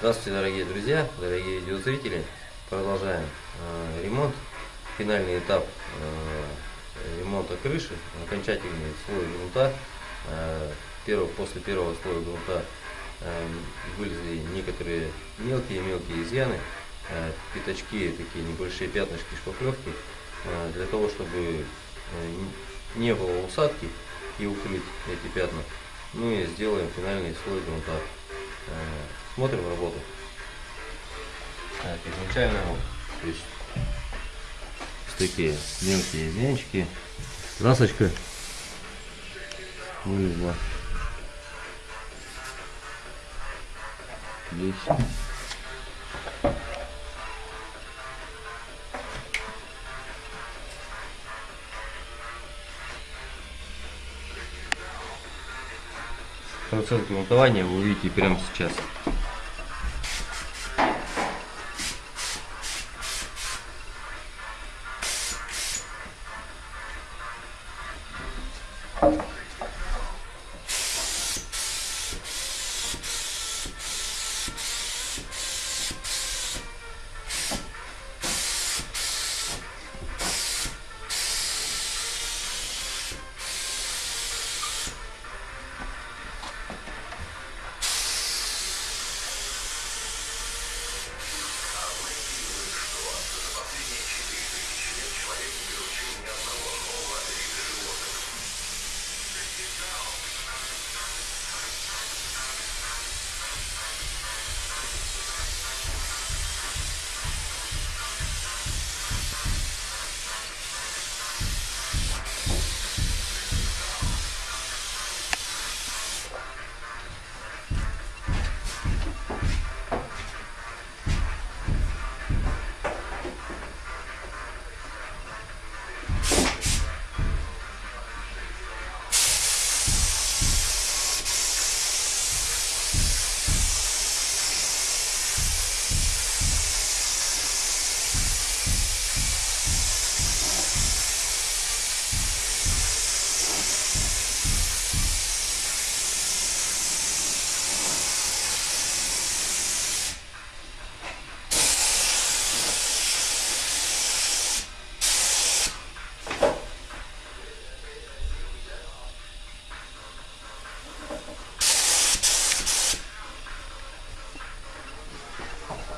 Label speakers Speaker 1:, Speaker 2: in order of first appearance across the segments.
Speaker 1: Здравствуйте, дорогие друзья, дорогие видеозрители. Продолжаем э, ремонт. Финальный этап э, ремонта крыши, окончательный слой грунта. Э, первый, после первого слоя грунта э, вылезли некоторые мелкие-мелкие изъяны, э, пятачки, такие небольшие пятнышки шпаклевки, э, для того, чтобы э, не было усадки и укрыть эти пятна. Мы сделаем финальный слой грунта. Э, смотрим работу. Так, изначально вот, то есть такие мелкие изъянчики. Красочка вылезла. Здесь. Процесс грунтования вы увидите прямо сейчас.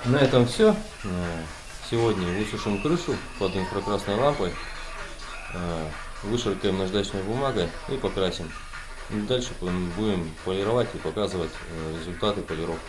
Speaker 1: На этом все. Сегодня высушим крышу под инфракрасной лампой, вышаркаем наждачной бумагой и покрасим. Дальше будем полировать и показывать результаты полировки.